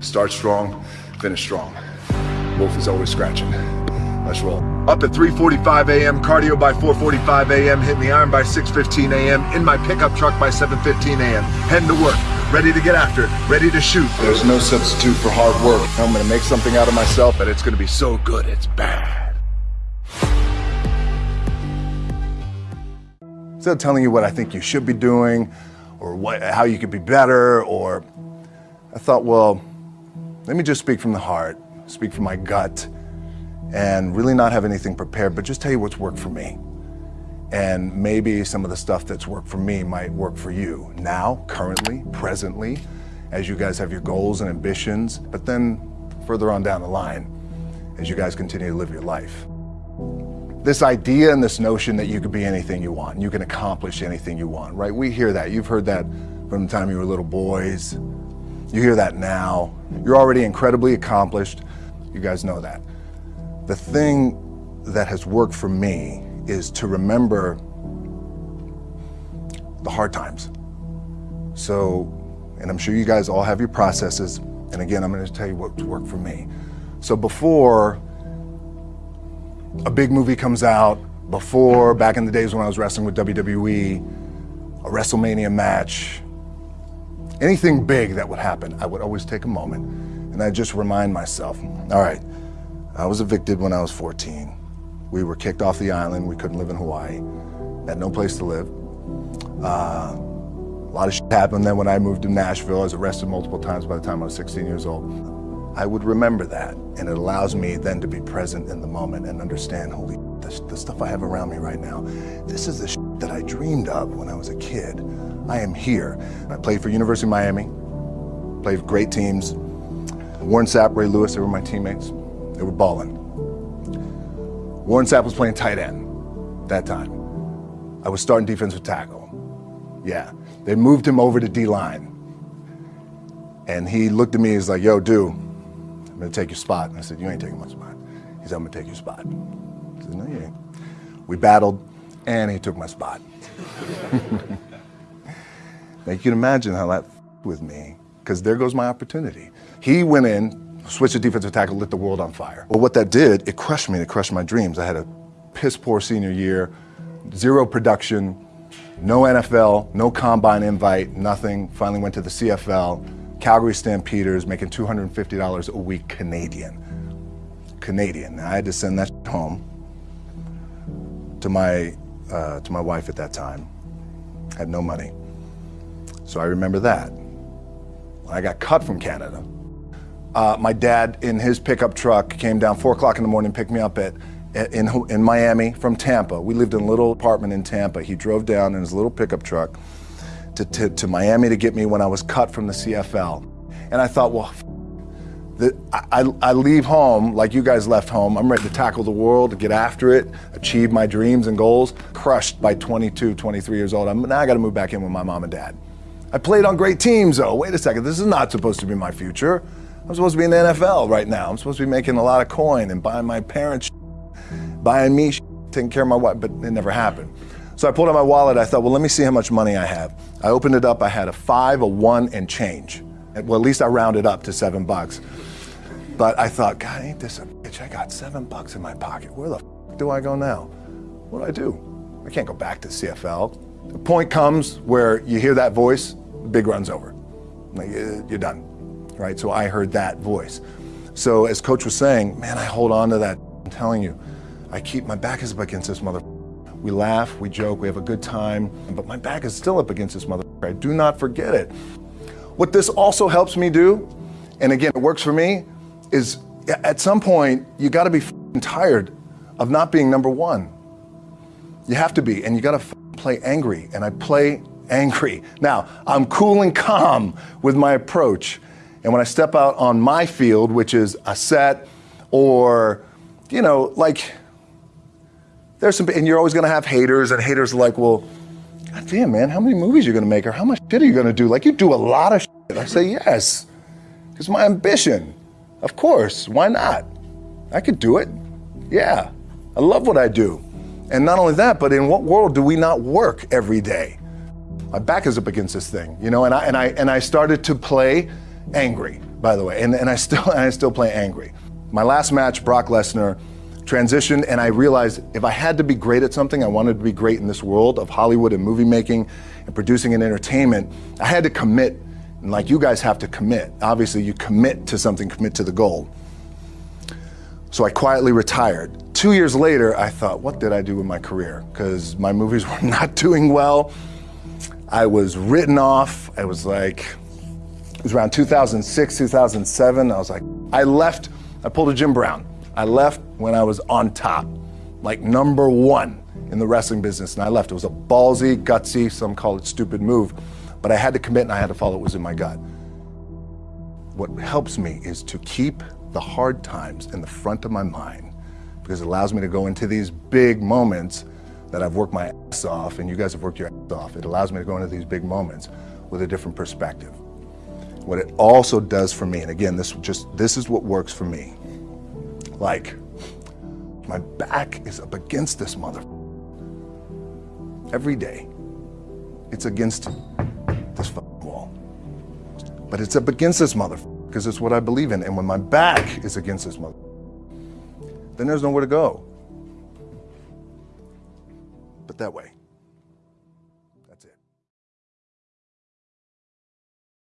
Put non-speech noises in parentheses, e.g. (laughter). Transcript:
Start strong, finish strong. Wolf is always scratching. Let's roll. Up at 3.45 a.m., cardio by 4.45 a.m., hitting the iron by 6.15 a.m., in my pickup truck by 7.15 a.m., heading to work, ready to get after it, ready to shoot. There's no substitute for hard work. I'm gonna make something out of myself, but it's gonna be so good, it's bad. Instead of telling you what I think you should be doing, or what, how you could be better, or I thought, well, let me just speak from the heart, speak from my gut, and really not have anything prepared, but just tell you what's worked for me. And maybe some of the stuff that's worked for me might work for you now, currently, presently, as you guys have your goals and ambitions, but then further on down the line, as you guys continue to live your life. This idea and this notion that you could be anything you want, you can accomplish anything you want, right? We hear that. You've heard that from the time you were little boys. You hear that now. You're already incredibly accomplished. You guys know that. The thing that has worked for me is to remember the hard times. So, and I'm sure you guys all have your processes. And again, I'm going to tell you what worked for me. So before a big movie comes out, before back in the days when I was wrestling with WWE, a WrestleMania match, anything big that would happen, I would always take a moment and I just remind myself, all right, I was evicted when I was 14. We were kicked off the island. We couldn't live in Hawaii. Had no place to live. Uh, a lot of shit happened then when I moved to Nashville. I was arrested multiple times by the time I was 16 years old. I would remember that, and it allows me then to be present in the moment and understand, holy the, stuff I have around me right now, this is the that I dreamed of when I was a kid. I am here. I played for University of Miami, played for great teams. Warren Sapp, Ray Lewis, they were my teammates. They were balling. Warren Sapp was playing tight end that time. I was starting defensive tackle. Yeah, they moved him over to D-line. And he looked at me, and he's like, yo, dude, I'm gonna take your spot. And I said, you ain't taking my spot. He said, I'm gonna take your spot. I said, no, you ain't. We battled, and he took my spot. now you can imagine how that with me, because there goes my opportunity. He went in, switched to defensive tackle, lit the world on fire. Well, what that did, it crushed me, it crushed my dreams. I had a piss poor senior year, zero production, no NFL, no combine invite, nothing. Finally went to the CFL, Calgary Stampeders, making $250 a week Canadian. Canadian. I had to send that home to my, uh, to my wife at that time. Had no money. So I remember that. I got cut from Canada, uh, my dad, in his pickup truck, came down 4 o'clock in the morning, picked me up at, in, in Miami from Tampa. We lived in a little apartment in Tampa. He drove down in his little pickup truck to, to, to Miami to get me when I was cut from the CFL. And I thought, well, I, I, leave home like you guys left home. I'm ready to tackle the world, get after it, achieve my dreams and goals. Crushed by 22, 23 years old. I'm, now I got to move back in with my mom and dad. I played on great teams, though. Wait a second, this is not supposed to be my future. I'm supposed to be in the NFL right now. I'm supposed to be making a lot of coin and buying my parents buying me taking care of my wife, but it never happened. So I pulled out my wallet. I thought, well, let me see how much money I have. I opened it up. I had a five, a one, and change. Well, at least I rounded up to seven bucks. But I thought, God, ain't this a bitch? I got seven bucks in my pocket. Where the do I go now? What do I do? I can't go back to CFL. The point comes where you hear that voice, big run's over. Like, uh, you're done right? So I heard that voice. So as coach was saying, man, I hold on to that. I'm telling you, I keep, my back is up against this mother. We laugh, we joke, we have a good time, but my back is still up against this mother. I do not forget it. What this also helps me do, and again, it works for me, is at some point, you gotta be tired of not being number one. You have to be, and you gotta play angry, and I play (laughs) angry. Now, I'm cool and calm with my approach, and when I step out on my field, which is a set or, you know, like, there's some, and you're always gonna have haters, and haters are like, well, God damn, man, how many movies are you gonna make, or how much shit are you gonna do? Like, you do a lot of shit. I say, yes, it's my ambition. Of course, why not? I could do it. Yeah, I love what I do. And not only that, but in what world do we not work every day? My back is up against this thing, you know, and I, and I, and I started to play angry. by the way, and, and I still (laughs) and I still play angry. My last match, Brock Lesnar, transitioned, and I realized if I had to be great at something, I wanted to be great in this world of Hollywood and movie making and producing and entertainment. I had to commit, and like you guys have to commit. Obviously, you commit to something, commit to the goal. So I quietly retired. Two years later, I thought, what did I do with my career? Because my movies (laughs) were not doing well. I was written off. I was like, it was around 2006, 2007. I was like, I left, I pulled a Jim Brown. I left when I was on top, like number one in the wrestling business, and I left. It was a ballsy, gutsy, some call it stupid move, but I had to commit and I had to follow what was in my gut. What helps me is to keep the hard times in the front of my mind because it allows me to go into these big moments that I've worked my ass off and you guys have worked your ass off. It allows me to go into these big moments with a different perspective. What it also does for me, and again, this just this is what works for me. Like, my back is up against this mother every day. It's against this wall. But it's up against this mother because it's what I believe in. And when my back is against this mother, then there's nowhere to go but that way.